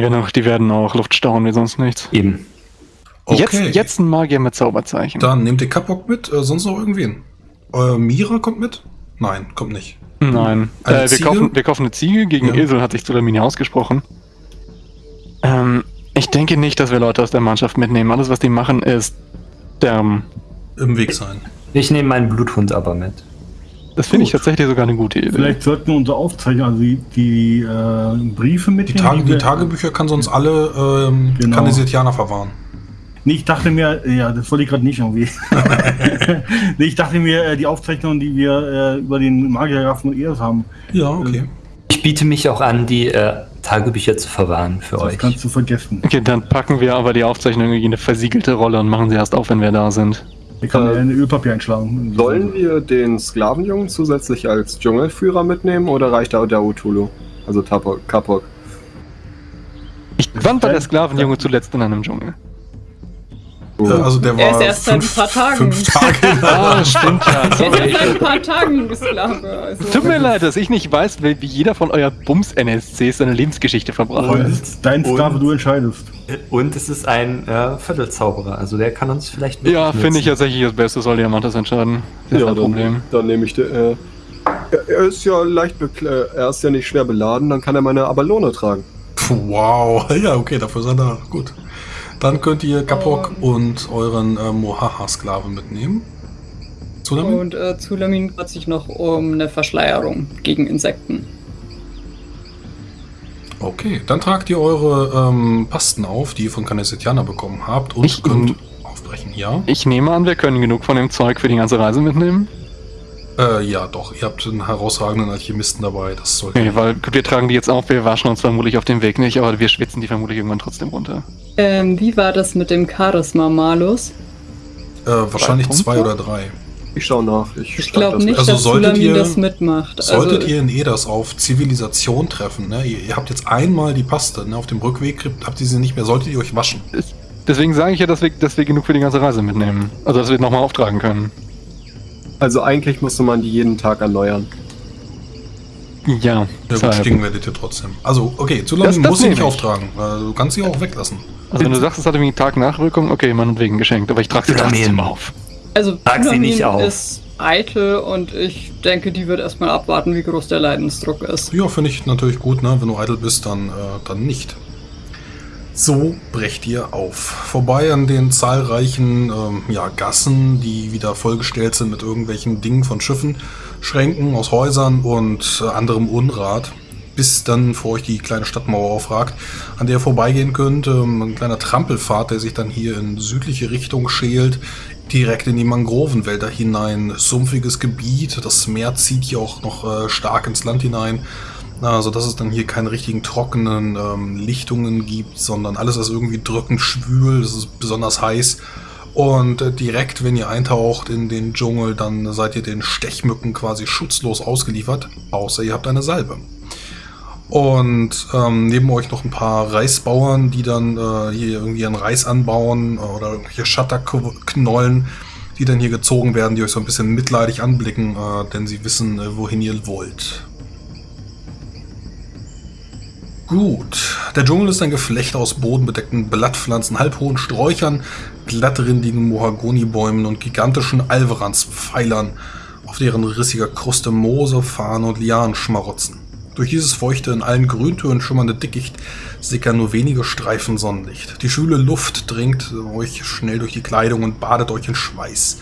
Werden auch, die werden auch Luft stauen wie sonst nichts. Eben. Okay. Jetzt, jetzt ein Magier mit Zauberzeichen. Dann nehmt ihr Kapok mit, äh, sonst noch irgendwen. Äh, Mira kommt mit? Nein, kommt nicht. Nein. Äh, wir, kaufen, wir kaufen eine Ziege. Gegen Ja. Esel hat sich Zulamini ausgesprochen. Ähm, ich denke nicht, dass wir Leute aus der Mannschaft mitnehmen. Alles, was die machen, ist sterben. Im Weg sein. Ich nehme meinen Bluthund aber mit. Das finde ich tatsächlich sogar eine gute Idee. Vielleicht sollten wir unsere Aufzeichnungen, also die, die äh, Briefe Die, mitnehmen. Tage, die Tagebücher kann sonst alle ähm, Genau. Kanisetianer verwahren. Nee, ich dachte mir, äh, ja, das wollte ich gerade nicht irgendwie. nee, ich dachte mir, äh, die Aufzeichnungen, die wir äh, über den Magiergrafen und Eos haben, Ja, okay. Ich biete mich auch an, die äh, Tagebücher zu verwahren für das euch. kannst du vergessen. Okay, dann packen wir aber die Aufzeichnung irgendwie in eine versiegelte Rolle und machen sie erst auf, wenn wir da sind. Ich kann Äh, mir ein Ölpapier einschlagen. Sollen wir den Sklavenjungen zusätzlich als Dschungelführer mitnehmen oder reicht da der Utulu? Also Tapok, Kapok. Ich wann war der Sklavenjunge zuletzt in einem Dschungel? Äh, also der Er war ist erst seit ein paar Tagen. fünf Tage. Ah, stimmt ja. Er ist jetzt seit ein paar Tagen Sklave. Also. Tut mir leid, dass ich nicht weiß, wie jeder von euer Bums-NSCs seine Lebensgeschichte verbracht Aber hat. es ist dein Sklave, du entscheidest. Und es ist ein äh, Viertelzauberer, also der kann uns vielleicht Ja, finde ich tatsächlich das Beste, soll Diamantes entscheiden. Das ist Ja, ein Problem. dann, dann nehme ich den. Äh, er- er ist ja leicht bekle er ist ja nicht schwer beladen, dann kann er meine Abalone tragen. Puh, wow. Ja, okay, dafür seid ihr gut. Dann könnt ihr Kapok und euren äh, Mohaha-Sklaven mitnehmen. Tsunami? Und äh, Zulamin hat sich noch um eine Verschleierung gegen Insekten. Okay, dann tragt ihr eure ähm, Pasten auf, die ihr von Kanesetiana bekommen habt und Ich- könnt aufbrechen. Ja? Ich nehme an, wir können genug von dem Zeug für die ganze Reise mitnehmen. Äh, ja, doch. Ihr habt einen herausragenden Alchemisten dabei. Das sollte. Okay, weil gut, wir tragen die jetzt auf, wir waschen uns vermutlich auf dem Weg nicht, aber wir schwitzen die vermutlich irgendwann trotzdem runter. Ähm, wie war das mit dem Charisma-Malus? Äh, wahrscheinlich zwei oder drei. Ich schau nach. Ich, Ich glaube das nicht, Also dass solltet ihr- das mitmacht. Solltet also, ihr in Eders auf Zivilisation treffen, ne? ihr, ihr habt jetzt einmal die Paste, ne? auf dem Rückweg kriegt- habt ihr sie nicht mehr, solltet ihr euch waschen. Deswegen sage ich ja, dass wir, dass wir genug für die ganze Reise mitnehmen. Also, dass wir nochmal auftragen können. Also eigentlich musste man die jeden Tag erneuern. Ja, Ja, gut, stinken werdet ihr trotzdem. Also, okay, zu lange muss sie nicht ich. auftragen. Du kannst sie auch weglassen. Also, wenn du sagst, es hat irgendwie einen Tag Nachwirkung, okay, meinetwegen geschenkt, aber ich trage sie trotzdem auf. also Trag sie nicht auf. ist eitel und ich denke, die wird erstmal abwarten, wie groß der Leidensdruck ist. Ja, finde ich natürlich gut, ne? wenn du eitel bist, dann, äh, dann nicht. So brecht ihr auf. Vorbei an den zahlreichen ähm, ja, Gassen, die wieder vollgestellt sind mit irgendwelchen Dingen von Schiffen, Schränken aus Häusern und äh, anderem Unrat, bis dann vor euch die kleine Stadtmauer aufragt, an der ihr vorbeigehen könnt. Ähm, ein kleiner Trampelpfad, der sich dann hier in südliche Richtung schält, direkt in die Mangrovenwälder hinein. Sumpfiges Gebiet, das Meer zieht hier auch noch äh, stark ins Land hinein. Also, dass es dann hier keine richtigen trockenen ähm, Lichtungen gibt, sondern alles ist irgendwie drückend schwül, es ist besonders heiß. Und äh, direkt, wenn ihr eintaucht in den Dschungel, dann seid ihr den Stechmücken quasi schutzlos ausgeliefert, außer ihr habt eine Salbe. Und ähm, neben euch noch ein paar Reisbauern, die dann äh, hier irgendwie ihren Reis anbauen äh, oder irgendwelche Schatterknollen, die dann hier gezogen werden, die euch so ein bisschen mitleidig anblicken, äh, denn sie wissen, äh, wohin ihr wollt. Gut. Der Dschungel ist ein Geflecht aus bodenbedeckten Blattpflanzen, halbhohen Sträuchern, glattrindigen Mohagonibäumen und gigantischen Alveranspfeilern, auf deren rissiger Kruste Moose, Farne und Lianen schmarotzen. Durch dieses feuchte, in allen Grüntönen schimmernde Dickicht sickern nur wenige Streifen Sonnenlicht. Die schwüle Luft dringt euch schnell durch die Kleidung und badet euch in Schweiß.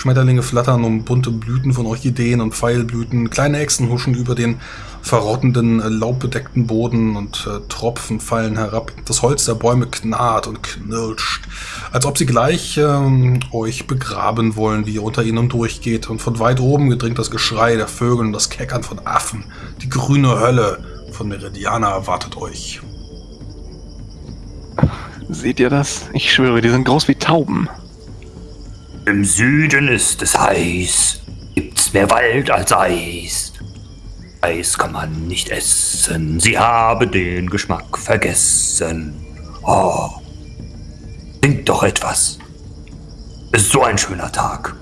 Schmetterlinge flattern um bunte Blüten von Orchideen und Pfeilblüten, kleine Echsen huschen über den verrottenden, äh, laubbedeckten Boden und äh, Tropfen fallen herab. Das Holz der Bäume knarrt und knirscht, als ob sie gleich ähm, euch begraben wollen, wie ihr unter ihnen durchgeht. Und von weit oben gedringt das Geschrei der Vögel und das Keckern von Affen. Die grüne Hölle von Meridiana erwartet euch. Seht ihr das? Ich schwöre, die sind groß wie Tauben. Im Süden ist es heiß, gibt's mehr Wald als Eis. Eis kann man nicht essen, sie habe den Geschmack vergessen. Oh, singt doch etwas. Es ist so ein schöner Tag.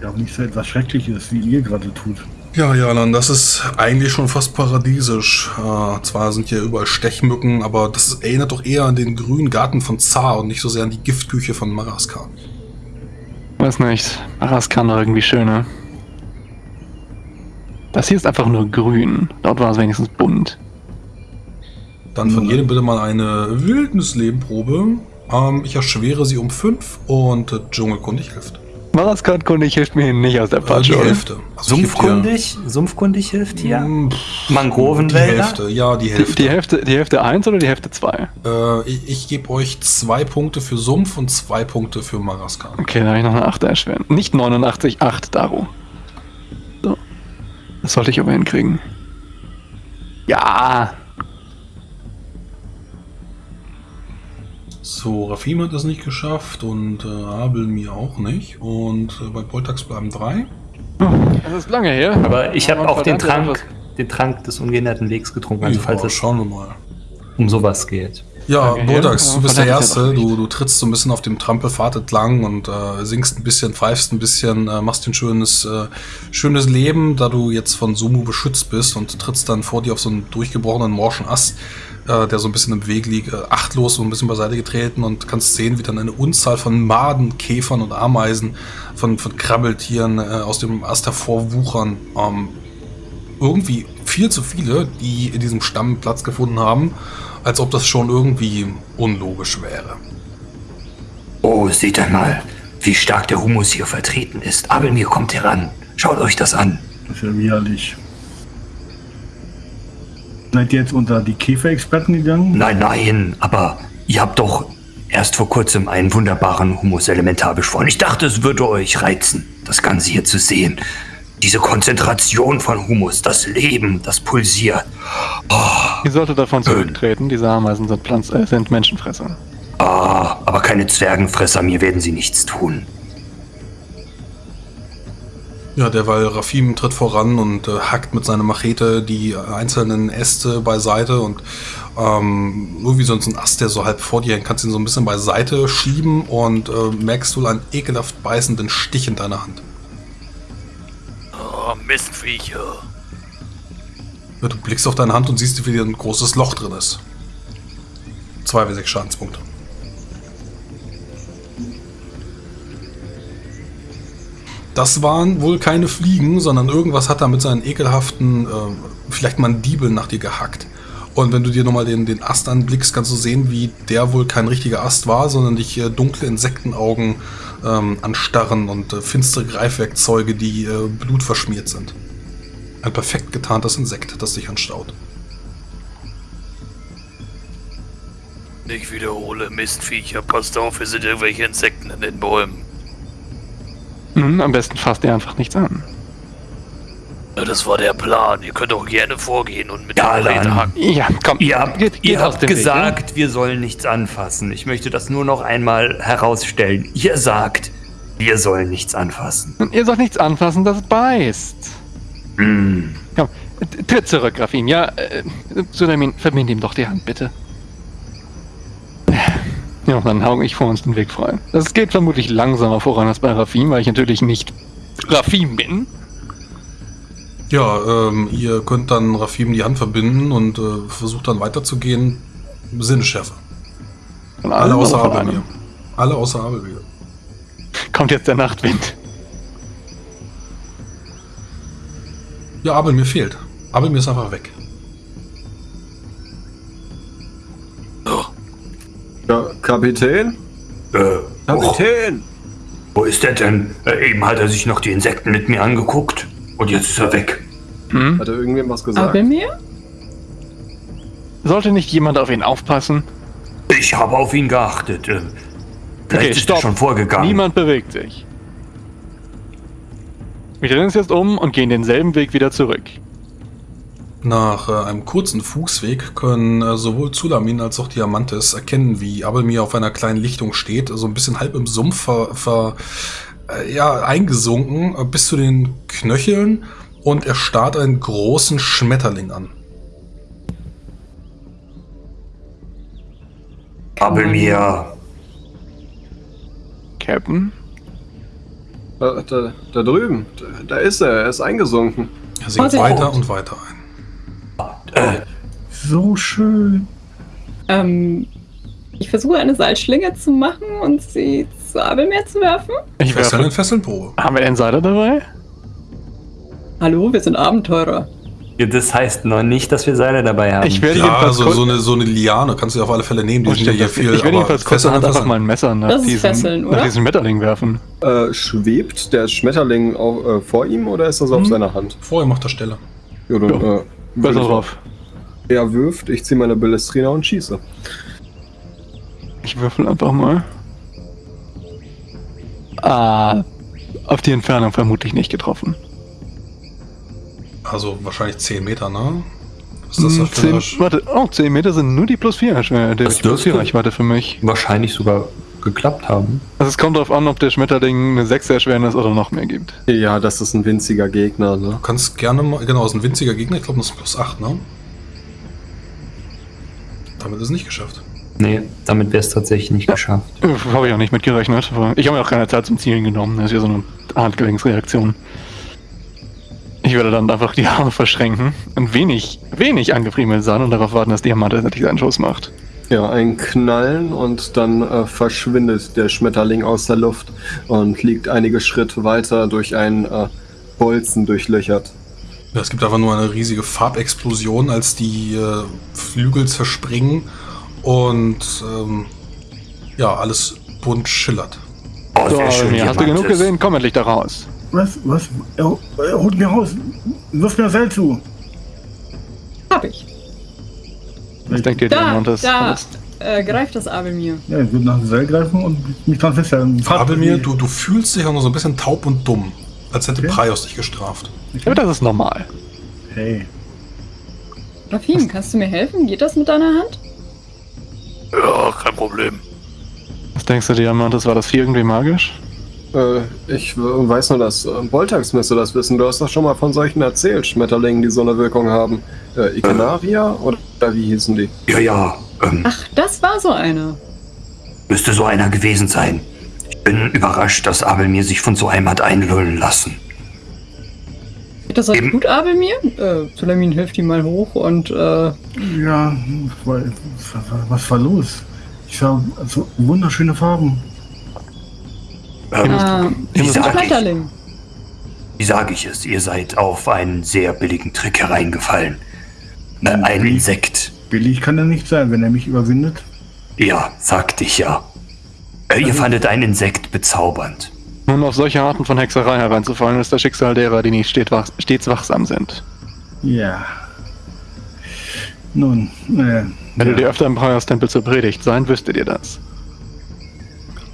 Ja, auch nicht so etwas Schreckliches, wie ihr gerade tut. Ja, Jalan, das ist eigentlich schon fast paradiesisch. Äh, zwar sind hier überall Stechmücken, aber das erinnert doch eher an den grünen Garten von Zar und nicht so sehr an die Giftküche von Maraskan. Weiß nicht. Araskan war irgendwie schöner. Das hier ist einfach nur grün. Dort war es wenigstens bunt. Dann von jedem bitte mal eine Wildnislebenprobe. Ähm, ich erschwere sie um 5 und äh, Dschungelkundig hilft. Maraskan-kundig hilft mir nicht aus der Äh, die Patsche. oder? Hälfte. Also geb dir- Sumpfkundig? Sumpfkundig hilft hier? Mm, pff, Die Mangrovenwälder? Hälfte, ja, die Die, Hälfte. die Hälfte, die Hälfte 1 oder die Hälfte 2? Äh, ich ich gebe euch zwei Punkte für Sumpf und zwei Punkte für Maraskan. Okay, da habe ich noch eine 8 erschweren. Nicht 89, 8 Daro. So. Das sollte ich aber hinkriegen. Ja. So, Rafim hat es nicht geschafft und äh, Abel mir auch nicht. Und äh, bei Poltax bleiben drei. Das ist lange her. Aber ich habe auch den Trank, den Trank des ungeänderten Wegs getrunken, also falls es schauen wir mal. um sowas geht. Ja, ja. du bist der Erste. Du, du trittst so ein bisschen auf dem Trampelpfad entlang und äh, singst ein bisschen, pfeifst ein bisschen, äh, machst dir ein schönes, äh, schönes Leben, da du jetzt von Sumu beschützt bist und trittst dann vor dir auf so einen durchgebrochenen morschen Ast, äh, der so ein bisschen im Weg liegt, äh, achtlos so ein bisschen beiseite getreten und kannst sehen, wie dann eine Unzahl von Maden, Käfern und Ameisen, von, von Krabbeltieren äh, aus dem Ast hervorwuchern. Ähm, irgendwie viel zu viele, die in diesem Stamm Platz gefunden haben, als ob das schon irgendwie unlogisch wäre. Oh, seht einmal, wie stark der Humus hier vertreten ist. Abelmir kommt heran. Schaut euch das an. Das ist ja widerlich. Seid ihr jetzt unter die Käferexperten gegangen? Nein, nein, aber ihr habt doch erst vor kurzem einen wunderbaren Humus Elementar beschworen. Ich dachte, es würde euch reizen, das Ganze hier zu sehen. Diese Konzentration von Humus, das Leben, das pulsiert. Ich sollte davon zurücktreten. Diese Ameisen sind, Pflanz äh, sind Menschenfresser. Ah, aber keine Zwergenfresser, mir werden sie nichts tun. Ja, derweil Rafim tritt voran und äh, hackt mit seiner Machete die einzelnen Äste beiseite und ähm, irgendwie sonst ein Ast, der so halb vor dir hängt, kannst ihn so ein bisschen beiseite schieben und äh, merkst wohl einen ekelhaft beißenden Stich in deiner Hand. Mistviecher. Ja, du blickst auf deine Hand und siehst, wie wieder ein großes Loch drin ist. 2 bis 6 Schadenspunkte. Das waren wohl keine Fliegen, sondern irgendwas hat da mit seinen ekelhaften, äh, vielleicht Mandibeln nach dir gehackt. Und wenn du dir nochmal den, den Ast anblickst, kannst du sehen, wie der wohl kein richtiger Ast war, sondern dich äh, dunkle Insektenaugen ähm, anstarren und äh, finstere Greifwerkzeuge, die äh, blutverschmiert sind. Ein perfekt getarntes Insekt, das dich anstaut. Ich wiederhole, Mistviecher, passt auf, es sind irgendwelche Insekten in den Bäumen. Hm, am besten fasst ihr einfach nichts an. Ja, das war der Plan. Ihr könnt auch gerne vorgehen und mit Ja, der hacken. Ja, komm. Ihr habt, geht, ihr habt gesagt, wir sollen nichts anfassen. Ich möchte das nur noch einmal herausstellen. Ihr sagt, wir sollen nichts anfassen. Weg. Ihr sollt nichts anfassen, das beißt. Hm. Komm, tritt zurück, Rafim. Ja, äh, Sulamin, verbind ihm doch die Hand, bitte. Ja, dann hau ich vor uns den Weg frei. Das geht vermutlich langsamer voran als bei Rafim, weil ich natürlich nicht Rafim bin. Ja, ähm, ihr könnt dann Rafim die Hand verbinden und äh, versucht dann weiterzugehen. Sinnesschärfe. Alle außer einem? Alle außer Abelmir. Kommt jetzt der Nachtwind. Ja, Abelmir fehlt. Abelmir ist einfach weg. Ja, Kapitän? Äh, oh, Kapitän! wo ist der denn? Äh, eben hat er sich noch die Insekten mit mir angeguckt. Und jetzt ist er weg. Hm? Hat er irgendwem was gesagt? Abelmir? Sollte nicht jemand auf ihn aufpassen? Ich habe auf ihn geachtet. Äh, vielleicht Okay, ist stopp. er schon vorgegangen. Niemand bewegt sich. Wir drehen uns jetzt um und gehen denselben Weg wieder zurück. Nach äh, einem kurzen Fußweg können äh, sowohl Zulamin als auch Diamantes erkennen, wie Abelmir auf einer kleinen Lichtung steht, so ein bisschen halb im Sumpf ver, ver, äh, ja, eingesunken, äh, bis zu den Knöcheln und er starrt einen großen Schmetterling an. Abelmir. Captain? Da, da, da drüben, da, da ist er, er ist eingesunken. Er sinkt Vorsicht. weiter und weiter ein. Äh, So schön. Ähm, ich versuche eine Seilschlinge zu machen und sie zu Abelmeer zu werfen. Ich werfe. in Fesselnprobe. Haben wir den Insider dabei? Hallo, wir sind Abenteurer. Das heißt noch nicht, dass wir Seile dabei haben. Ich werde Ja, jedenfalls also kurz, so eine, so eine Liane kannst du auf alle Fälle nehmen. Die Oh, sind ja viel. ich werde jedenfalls kurz Fesseln einfach mal ein Messer nach Das ist diesem, Fesseln, nach diesem Schmetterling werfen. Äh, schwebt der Schmetterling auf, äh, vor ihm oder ist das auf Mhm. seiner Hand? Vorher macht er Stelle. Ja, dann, Ja, äh, Besser drauf. Er wirft, ich ziehe meine Ballestrina und schieße. Ich würfel einfach mal. Ah, auf die Entfernung vermutlich nicht getroffen. Also wahrscheinlich 10 Meter, ne? Was ist das Hm, da für eine zehn, warte, oh, 10 Meter sind nur die plus 4 Das plus dürfte- 4 Reichweite für mich. wahrscheinlich sogar geklappt haben. Also es kommt darauf an, ob der Schmetterling eine 6 Erschwernis oder noch mehr gibt. Ja, das ist ein winziger Gegner, ne? Du kannst gerne mal, genau, das ist ein winziger Gegner, ich glaube, das ist plus 8, ne? Damit ist es nicht geschafft. Nee, damit wäre es tatsächlich nicht geschafft. Äh, Habe ich auch nicht mit gerechnet. aber Ich habe mir auch keine Zeit zum Zielen genommen. Das ist ja so eine Handgelenksreaktion. Ich werde dann einfach die Arme verschränken, ein wenig, wenig angefriemelt sein und darauf warten, dass Diamant endlich seinen Schuss macht. Ja, ein Knallen und dann äh, verschwindet der Schmetterling aus der Luft und liegt einige Schritte weiter durch einen äh, Bolzen durchlöchert. Ja, es gibt einfach nur eine riesige Farbexplosion, als die äh, Flügel zerspringen und ähm, ja, alles bunt schillert. Oh, So, sehr schön, hast du genug gesehen? Komm endlich da raus. Was? Was? Er, er holt mir raus. Wirf mir das Seil zu. Hab ich. Was denkt ihr, Da, Diamantes? da, Alles- äh, greift das Abelmir. Ja, ich würde nach dem Seil greifen und mich dran festhalten. Fahrt- Aber mir, du, du fühlst dich auch noch so ein bisschen taub und dumm, als hätte Okay. Praios dich gestraft. Aber das ist normal. Hey. Rafim, kannst du mir helfen? Geht das mit deiner Hand? Ja, kein Problem. Was denkst du, Diamantes? War das Vieh irgendwie magisch? Äh, ich weiß nur, dass äh, Boltax müsste das wissen. Du hast doch schon mal von solchen erzählt, Schmetterlingen, die so eine Wirkung haben. Äh, Ikenaria oder wie hießen die? Ja, ja, ähm, Ach, das war so einer. müsste so einer gewesen sein. Ich bin überrascht, dass Abel mir sich von so einem hat einlullen lassen. Das Eben. gut, Abelmir? Äh, Sulamin hilft ihm mal hoch und, äh, Ja, was, was war los? Ich sah so wunderschöne Farben. Ähm, ah, wie sage ich, Schmetterling. wie sag ich es? Ihr seid auf einen sehr billigen Trick hereingefallen. Äh, ein? Insekt. Billig kann er nicht sein, wenn er mich überwindet. Ja, sagte ich ja. Äh, ihr fandet ein Insekt bezaubernd. Nun, auf solche Arten von Hexerei hereinzufallen, ist das Schicksal derer, die nicht stets wachsam sind. Ja. Nun, äh, Wenn ja. du dir öfter im Praios-Tempel zur Predigt sein, wüsstet ihr das.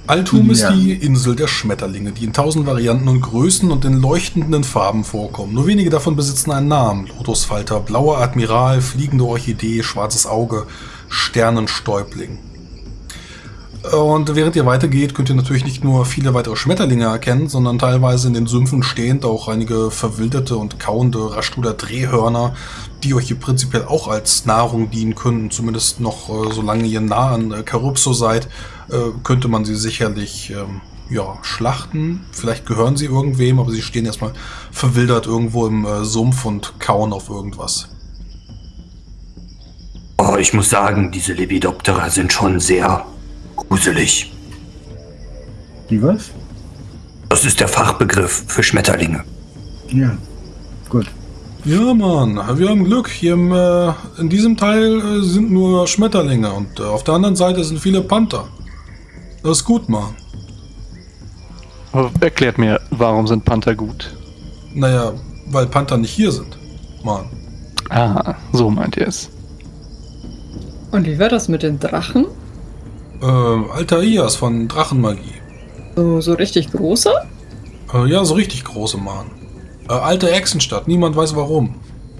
Altum ist Ja. die Insel der Schmetterlinge, die in tausend Varianten und Größen und in leuchtenden Farben vorkommen. Nur wenige davon besitzen einen Namen. Lotusfalter, blauer Admiral, fliegende Orchidee, schwarzes Auge, Sternenstäubling. Und während ihr weitergeht, könnt ihr natürlich nicht nur viele weitere Schmetterlinge erkennen, sondern teilweise in den Sümpfen stehend auch einige verwilderte und kauende Raschluder Drehhörner, die euch hier prinzipiell auch als Nahrung dienen können. Zumindest noch, äh, solange ihr nah an äh, Calypso seid, äh, könnte man sie sicherlich ähm, ja, schlachten. Vielleicht gehören sie irgendwem, aber sie stehen erstmal verwildert irgendwo im äh, Sumpf und kauen auf irgendwas. Oh, ich muss sagen, diese Lepidoptera sind schon sehr gruselig. Die was? Das ist der Fachbegriff für Schmetterlinge. Ja. Gut. Ja, Mann, wir haben Glück. Hier im, äh, in diesem Teil äh, sind nur Schmetterlinge und äh, auf der anderen Seite sind viele Panther. Das ist gut, Mann. Aber erklärt mir, warum sind Panther gut? Naja, weil Panther nicht hier sind. Mann. Ah, so meint ihr es. Und wie wird das mit den Drachen? Äh, Alter Ias von Drachenmagie. So, so richtig große? Äh, ja, so richtig große, Mann. Äh, alte Echsenstadt, niemand weiß warum.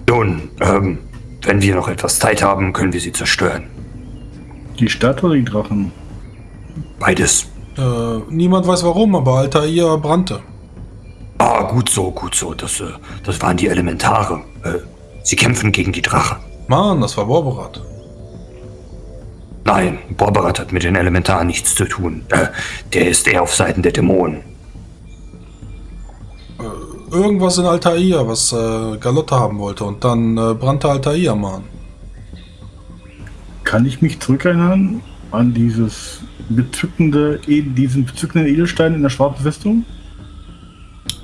Nun, ähm, wenn wir noch etwas Zeit haben, können wir sie zerstören. Die Stadt oder die Drachen? Beides. Äh, niemand weiß warum, aber Altair brannte. Ah, gut so, gut so. Das, äh, das waren die Elementare. Äh, sie kämpfen gegen die Drachen. Mann, das war Borberat. Nein, Borberat hat mit den Elementaren nichts zu tun. Äh, der ist eher auf Seiten der Dämonen. irgendwas in Altair, was äh, Galotta haben wollte. Und dann äh, brannte Altair, Mann. Kann ich mich zurückerinnern an dieses bezückende, E- diesen bezückenden Edelstein in der schwarzen Festung?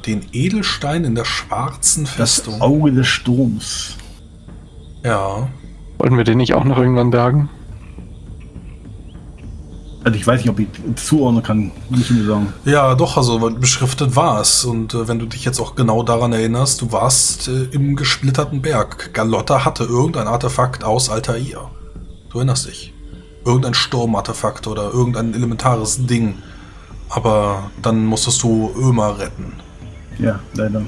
Den Edelstein in der schwarzen Das Festung. Auge des Sturms. Ja. Wollten wir den nicht auch noch irgendwann bergen? Also ich weiß nicht, ob ich zuordnen kann, muss ich mir sagen. Ja, doch, also beschriftet war es. Und äh, wenn du dich jetzt auch genau daran erinnerst, du warst äh, im gesplitterten Berg. Galotta hatte irgendein Artefakt aus Altair. Du erinnerst dich. Irgendein Sturmartefakt oder irgendein elementares Ding. Aber dann musstest du Ömer retten. Ja, leider.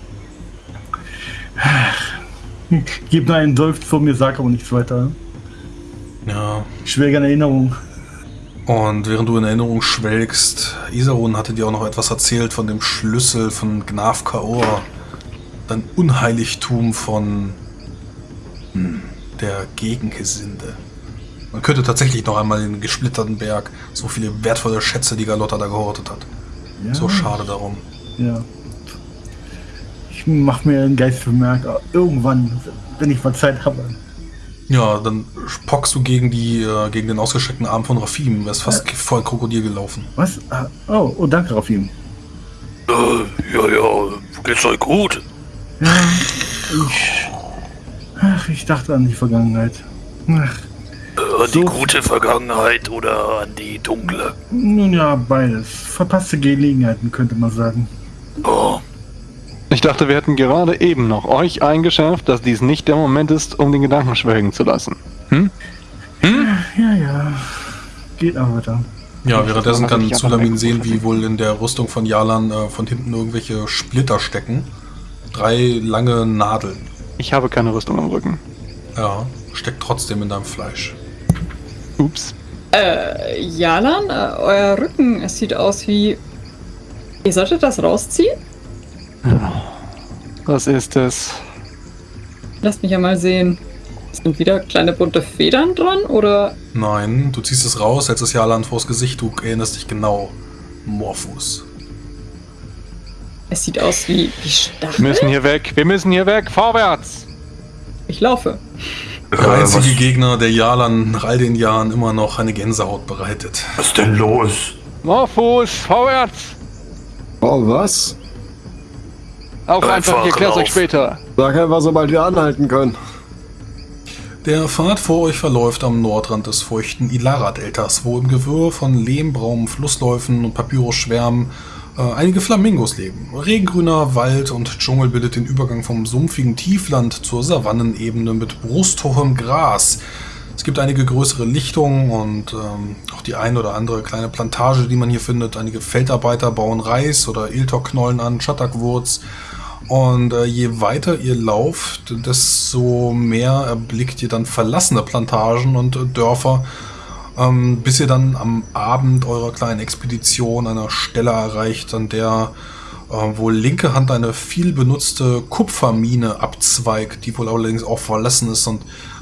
Gib nur einen Seufz vor mir, sag aber nichts weiter. Ja. Schwierige Erinnerung. Und während du in Erinnerung schwelgst, Isarun hatte dir auch noch etwas erzählt von dem Schlüssel von Gnaf Kaor. Dein Unheiligtum von hm, der Gegengesinde. Man könnte tatsächlich noch einmal in den gesplitterten Berg so viele wertvolle Schätze, die Galotta da gehortet hat. Ja, So schade darum. Ja. Ich mach mir einen Geist vermerkt, irgendwann, wenn ich mal Zeit habe. Ja, dann pockst du gegen die, äh, gegen den ausgestreckten Arm von Rafim. Er ist fast voll Krokodil gelaufen. Was? Ah, Oh, oh, danke, Rafim. Äh, ja, ja, geht's euch gut? Ja, ich. Ach, ich dachte an die Vergangenheit. Ach, Äh, an die So. gute Vergangenheit oder an die dunkle? nun ja, beides. Verpasste Gelegenheiten, könnte man sagen. Oh, Ich dachte, wir hätten gerade eben noch euch eingeschärft, dass dies nicht der Moment ist, um den Gedanken schwelgen zu lassen. Hm? Ja, ja. Geht aber weiter. Ja, währenddessen Das kann Zulamin sehen, wie wohl in der Rüstung von Jalan äh, von hinten irgendwelche Splitter stecken. Drei lange Nadeln. Ich habe keine Rüstung am Rücken. Ja, steckt trotzdem in deinem Fleisch. Ups. Äh, Jalan, äh, euer Rücken, es sieht aus wie. Ihr solltet das rausziehen? Was ist es? Lasst mich ja mal sehen. Sind wieder kleine bunte Federn dran oder. Nein, du ziehst es raus, hältst es Jalan vors Gesicht, du erinnerst dich genau. Morphus. Es sieht aus wie, wie Wir Stacheln. müssen hier weg. Wir müssen hier weg. Vorwärts. Ich laufe. Der Äh, einzige was, Gegner, der Jalan nach all den Jahren immer noch eine Gänsehaut bereitet. was ist denn los? Morphus, vorwärts. Oh, was? Auf einfach, Einfach ich erklär's euch später. Sag einfach, sobald wir anhalten können. Der Pfad vor euch verläuft am Nordrand des feuchten Ilara-Deltas, wo im Gewirr von lehmbraunen Flussläufen und Papyrusschwärmen äh, einige Flamingos leben. Regengrüner Wald und Dschungel bildet den Übergang vom sumpfigen Tiefland zur Savannenebene mit brusthohem Gras. Es gibt einige größere Lichtungen und ähm, auch die ein oder andere kleine Plantage, die man hier findet. Einige Feldarbeiter bauen Reis oder Iltok-Knollen an, Schattakwurz. Und äh, je weiter ihr lauft, desto mehr erblickt ihr dann verlassene Plantagen und äh, Dörfer, ähm, bis ihr dann am Abend eurer kleinen Expedition einer Stelle erreicht, an der äh, wohl linke Hand eine viel benutzte Kupfermine abzweigt, die wohl allerdings auch verlassen ist und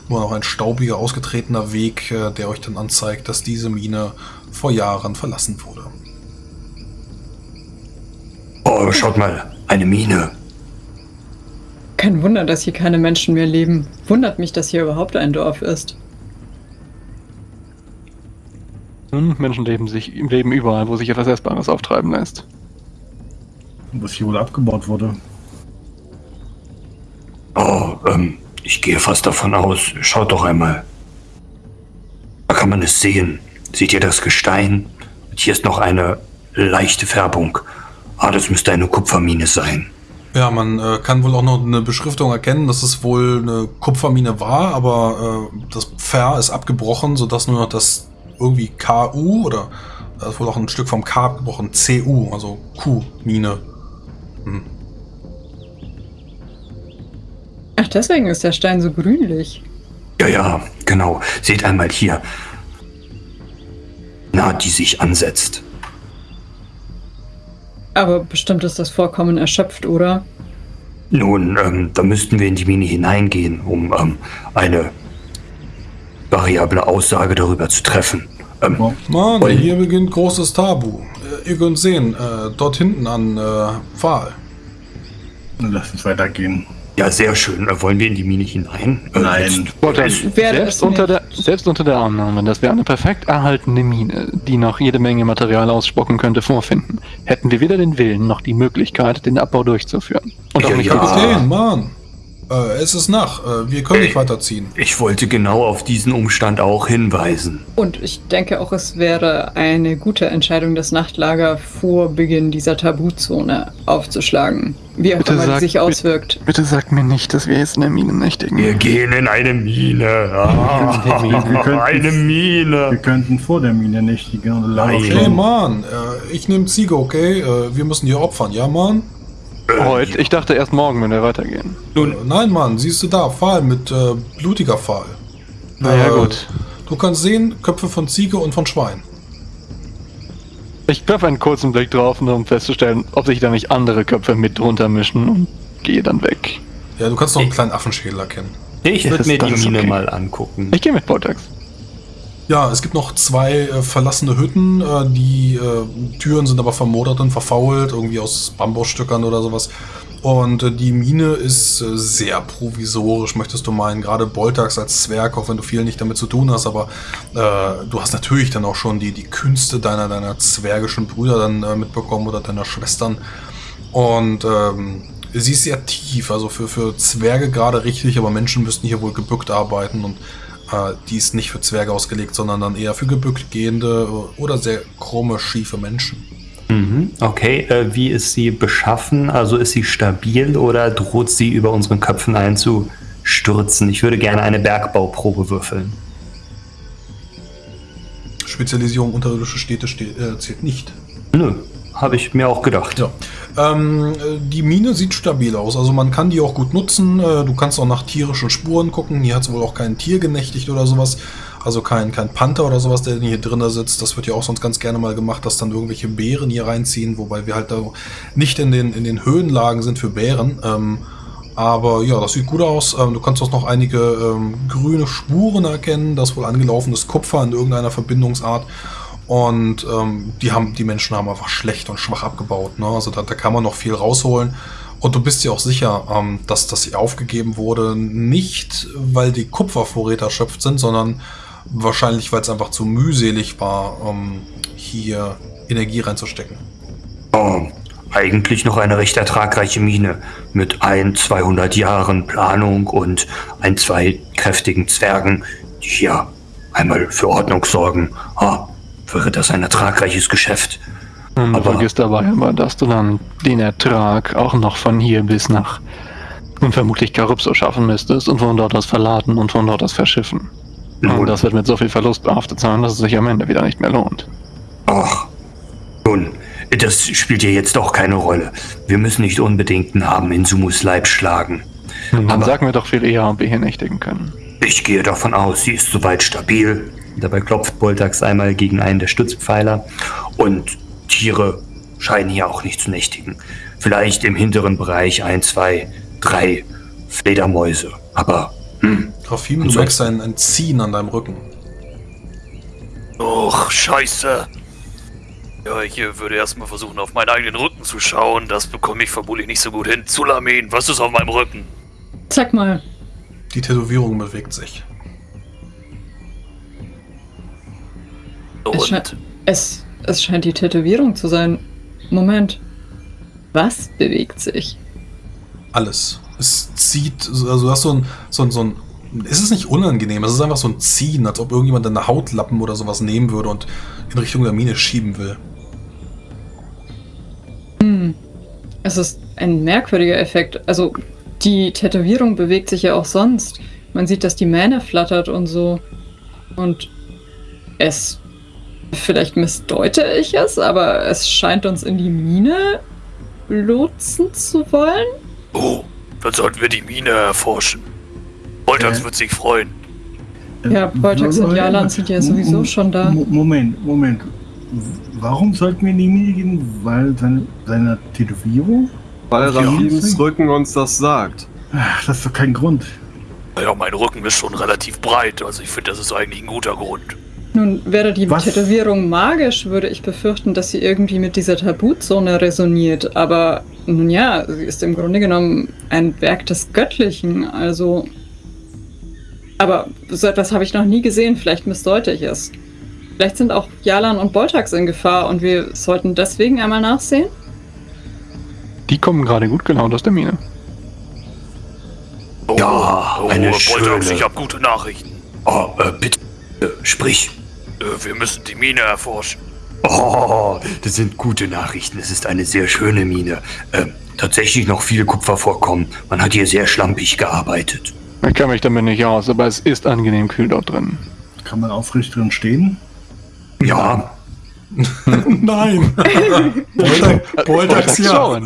nur noch ein staubiger, ausgetretener Weg, äh, der euch dann anzeigt, dass diese Mine vor Jahren verlassen wurde. Oh, schaut mal, eine Mine. Kein Wunder, dass hier keine Menschen mehr leben. Wundert mich, dass hier überhaupt ein Dorf ist. Menschen leben, sich, leben überall, wo sich etwas Essbares auftreiben lässt. Was hier wohl abgebaut wurde. Oh, ähm, ich gehe fast davon aus. Schaut doch einmal. Da kann man es sehen. Seht ihr das Gestein? Und hier ist noch eine leichte Färbung. Ah, das müsste eine Kupfermine sein. Ja, man äh, kann wohl auch noch eine Beschriftung erkennen, dass es wohl eine Kupfermine war, aber äh, das Pfer ist abgebrochen, sodass nur noch das irgendwie KU oder da ist wohl auch ein Stück vom K abgebrochen, CU, also Q-Mine. Hm. Ach, deswegen ist der Stein so grünlich. Ja, ja, genau. Seht einmal hier. Na, die sich ansetzt. Aber bestimmt ist das Vorkommen erschöpft, oder? Nun, ähm, da müssten wir in die Mine hineingehen, um ähm, eine variable Aussage darüber zu treffen. Ähm. Mann, hier beginnt großes Tabu. Äh, ihr könnt sehen, äh, dort hinten an äh, Pfahl. Dann lass uns weitergehen. Ja, sehr schön. Äh, Wollen wir in die Mine hinein? Äh, Nein. Selbst, unter der, selbst unter der Annahme, dass wir eine perfekt erhaltene Mine, die noch jede Menge Material ausspucken könnte, vorfinden, hätten wir weder den Willen noch die Möglichkeit, den Abbau durchzuführen. Und auch Ja, nicht ja. Kapitän, Mann. Äh, es ist Nacht. Äh, wir können Ey. nicht weiterziehen. Ich wollte genau auf diesen Umstand auch hinweisen. Und ich denke auch, es wäre eine gute Entscheidung, das Nachtlager vor Beginn dieser Tabuzone aufzuschlagen. Wie auch Bitte immer die sag- sich bitte- auswirkt. Bitte sagt mir nicht, dass wir jetzt in der Mine nächtigen. Wir gehen in eine Mine. Ah, Wir könnten- eine Wir Mine. könnten vor der Mine nächtigen und lange Nein. Hey, Mann. Äh, ich nehme Ziege, okay? Äh, wir müssen hier opfern, ja, Mann? Heute? Ich dachte erst morgen, wenn wir weitergehen. Äh, nein, Mann. Siehst du da? Pfahl mit äh, blutiger Pfahl. Naja, Äh, gut. Du kannst sehen, Köpfe von Ziege und von Schwein. Ich werfe einen kurzen Blick drauf, nur um festzustellen, ob sich da nicht andere Köpfe mit drunter mischen und gehe dann weg. Ja, du kannst noch einen kleinen Affenschädel erkennen. Ich würde mir die Mine okay. mal angucken. Ich gehe mit Vortex. Ja, es gibt noch zwei äh, verlassene Hütten. Äh, die äh, Türen sind aber vermodert und verfault, irgendwie aus Bambusstückern oder sowas. Und äh, die Mine ist äh, sehr provisorisch, möchtest du meinen. Gerade Boltax als Zwerg, auch wenn du viel nicht damit zu tun hast, aber äh, du hast natürlich dann auch schon die, die Künste deiner, deiner zwergischen Brüder dann äh, mitbekommen oder deiner Schwestern. Und ähm, sie ist sehr tief, also für, für Zwerge gerade richtig, aber Menschen müssten hier wohl gebückt arbeiten und äh, die ist nicht für Zwerge ausgelegt, sondern dann eher für gebückt gehende äh, oder sehr krumme, schiefe Menschen. Mhm. Okay, äh, wie ist sie beschaffen? Also ist sie stabil oder droht sie über unseren Köpfen einzustürzen? Ich würde gerne eine Bergbauprobe würfeln. Spezialisierung unterirdische Städte ste äh, zählt nicht. Nö, habe ich mir auch gedacht. Ja. Ähm, äh, die Mine sieht stabil aus, also man kann die auch gut nutzen. Du kannst auch nach tierischen Spuren gucken. Hier hat es wohl auch kein Tier genächtigt oder sowas. Also kein, kein Panther oder sowas, der hier drin sitzt. Das wird ja auch sonst ganz gerne mal gemacht, dass dann irgendwelche Bären hier reinziehen, wobei wir halt da nicht in den, in den Höhenlagen sind für Bären. Ähm, aber ja, das sieht gut aus. Ähm, du kannst auch noch einige ähm, grüne Spuren erkennen, das wohl angelaufenes Kupfer in irgendeiner Verbindungsart. Und ähm, die, haben, die Menschen haben einfach schlecht und schwach abgebaut. Ne? Also da, da kann man noch viel rausholen. Und du bist dir auch sicher, ähm, dass das hier aufgegeben wurde, nicht weil die Kupfervorräte erschöpft sind, sondern wahrscheinlich, weil es einfach zu mühselig war, ähm, hier Energie reinzustecken. Oh, eigentlich noch eine recht ertragreiche Mine mit ein, 200 Jahren Planung und ein, zwei kräftigen Zwergen, die hier einmal für Ordnung sorgen. Ah, wäre das ein ertragreiches Geschäft. Und Aber- vergiss dabei aber, dass du dann den Ertrag auch noch von hier bis nach und vermutlich Karypso schaffen müsstest und von dort aus verladen und von dort aus verschiffen. Nun. Und das wird mit so viel Verlust behaftet sein, dass es sich am Ende wieder nicht mehr lohnt. Ach, nun, das spielt ja jetzt auch keine Rolle. Wir müssen nicht unbedingt einen Namen in Sumus Leib schlagen. Nun, dann Aber- sag mir doch viel eher, ob wir hier nächtigen können. Ich gehe davon aus, sie ist soweit stabil. Dabei klopft Boltax einmal gegen einen der Stützpfeiler. Und Tiere scheinen hier auch nicht zu nächtigen. Vielleicht im hinteren Bereich ein, zwei, drei Fledermäuse. Aber, hm, Und du merkst ein, ein Ziehen an deinem Rücken. Och, scheiße. Ja, ich äh, würde erstmal versuchen, auf meinen eigenen Rücken zu schauen. Das bekomme ich vermutlich nicht so gut hin. Zulamin, was ist auf meinem Rücken? Sag mal, Die Tätowierung bewegt sich. es, sche Und es, es scheint die Tätowierung zu sein. Moment. Was bewegt sich? Alles. Es zieht, also du hast so ein, so ein, so ein, es ist nicht unangenehm, es ist einfach so ein Ziehen, als ob irgendjemand deine Hautlappen oder sowas nehmen würde und in Richtung der Mine schieben will. Hm. Es ist ein merkwürdiger Effekt. Also, die Tätowierung bewegt sich ja auch sonst. Man sieht, dass die Mähne flattert und so. Und es. Vielleicht missdeute ich es, aber es scheint uns in die Mine lotsen zu wollen. oh, dann sollten wir die Mine erforschen. Voltax Äh. wird sich freuen. Ja, Boltax und Jalan sind ja sowieso schon da. Mo- Moment, Moment. Warum sollten wir in die Mine gehen? Weil seine, seine Tätowierung? Weil Ja. Rafims Rücken uns das sagt. Ach, das ist doch kein Grund. Ja, mein Rücken ist schon relativ breit, also ich finde, das ist eigentlich ein guter Grund. Nun, wäre die Was? Tätowierung magisch, würde ich befürchten, dass sie irgendwie mit dieser Tabuzone resoniert. Aber nun ja, sie ist im Grunde genommen ein Werk des Göttlichen, also. Aber so etwas habe ich noch nie gesehen, vielleicht missdeute ich es. Vielleicht sind auch Jalan und Boltax in Gefahr und wir sollten deswegen einmal nachsehen? Die kommen gerade gut gelaunt aus der Mine. Oh, Ja, oh, eine Boltax, schöne- ich habe gute Nachrichten. Oh, äh, bitte, äh, sprich. Äh, wir müssen die Mine erforschen. Oh, das sind gute Nachrichten. Es ist eine sehr schöne Mine. Äh, tatsächlich noch viele Kupfervorkommen. Man hat hier sehr schlampig gearbeitet. Ich kann mich damit nicht aus, aber es ist angenehm kühl dort drin. Kann man aufrecht drin stehen? Ja, Nein. Boltax ja.